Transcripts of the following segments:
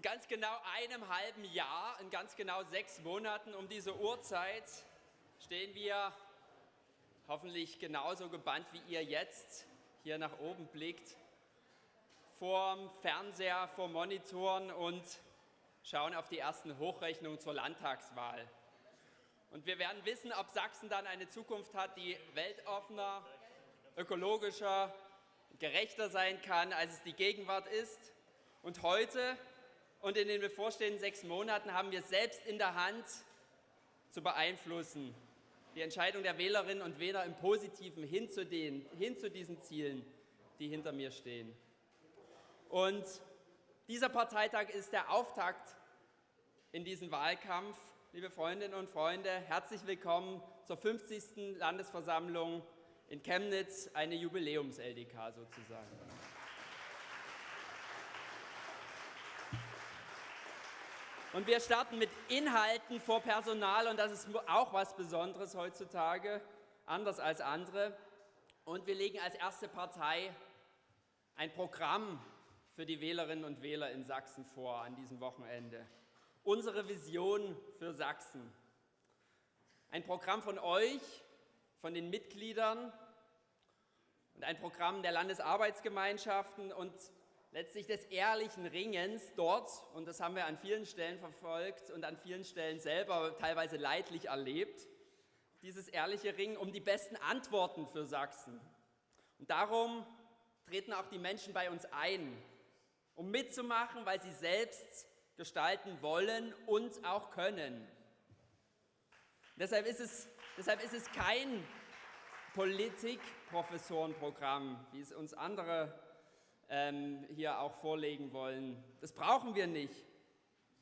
In ganz genau einem halben Jahr, in ganz genau sechs Monaten um diese Uhrzeit stehen wir hoffentlich genauso gebannt wie ihr jetzt hier nach oben blickt, vorm Fernseher, vor Monitoren und schauen auf die ersten Hochrechnungen zur Landtagswahl. Und wir werden wissen, ob Sachsen dann eine Zukunft hat, die weltoffener, ökologischer, gerechter sein kann, als es die Gegenwart ist. Und heute und in den bevorstehenden sechs Monaten haben wir selbst in der Hand zu beeinflussen, die Entscheidung der Wählerinnen und Wähler im Positiven hin zu, den, hin zu diesen Zielen, die hinter mir stehen. Und dieser Parteitag ist der Auftakt in diesen Wahlkampf. Liebe Freundinnen und Freunde, herzlich willkommen zur 50. Landesversammlung in Chemnitz, eine Jubiläums-LDK sozusagen. Und wir starten mit Inhalten vor Personal und das ist auch was Besonderes heutzutage, anders als andere. Und wir legen als erste Partei ein Programm für die Wählerinnen und Wähler in Sachsen vor an diesem Wochenende. Unsere Vision für Sachsen. Ein Programm von euch, von den Mitgliedern und ein Programm der Landesarbeitsgemeinschaften und letztlich des ehrlichen Ringens dort, und das haben wir an vielen Stellen verfolgt und an vielen Stellen selber teilweise leidlich erlebt, dieses ehrliche Ringen um die besten Antworten für Sachsen. Und darum treten auch die Menschen bei uns ein, um mitzumachen, weil sie selbst gestalten wollen und auch können. Deshalb ist es, deshalb ist es kein Politikprofessorenprogramm, wie es uns andere ähm, hier auch vorlegen wollen. Das brauchen wir nicht.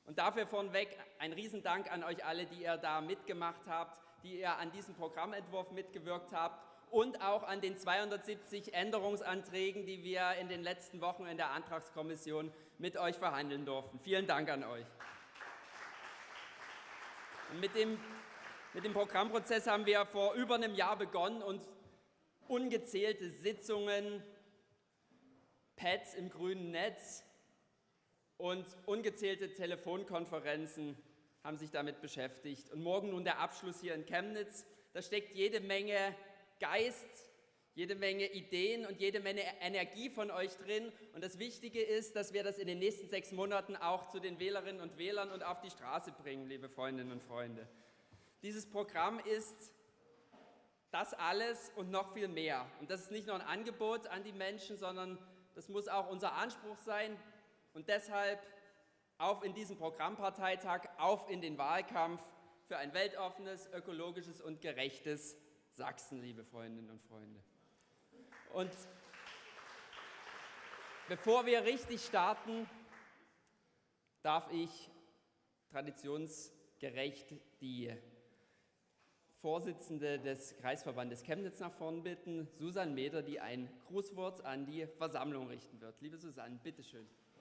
Und dafür vornweg ein Riesendank an euch alle, die ihr da mitgemacht habt, die ihr an diesem Programmentwurf mitgewirkt habt und auch an den 270 Änderungsanträgen, die wir in den letzten Wochen in der Antragskommission mit euch verhandeln durften. Vielen Dank an euch. Mit dem, mit dem Programmprozess haben wir vor über einem Jahr begonnen und ungezählte Sitzungen Pads im grünen Netz und ungezählte Telefonkonferenzen haben sich damit beschäftigt. Und morgen nun der Abschluss hier in Chemnitz. Da steckt jede Menge Geist, jede Menge Ideen und jede Menge Energie von euch drin. Und das Wichtige ist, dass wir das in den nächsten sechs Monaten auch zu den Wählerinnen und Wählern und auf die Straße bringen, liebe Freundinnen und Freunde. Dieses Programm ist das alles und noch viel mehr. Und das ist nicht nur ein Angebot an die Menschen, sondern das muss auch unser Anspruch sein. Und deshalb auf in diesen Programmparteitag, auf in den Wahlkampf für ein weltoffenes, ökologisches und gerechtes Sachsen, liebe Freundinnen und Freunde. Und bevor wir richtig starten, darf ich traditionsgerecht die Vorsitzende des Kreisverbandes Chemnitz nach vorn bitten, Susanne Meder, die ein Grußwort an die Versammlung richten wird. Liebe Susanne, bitteschön. schön.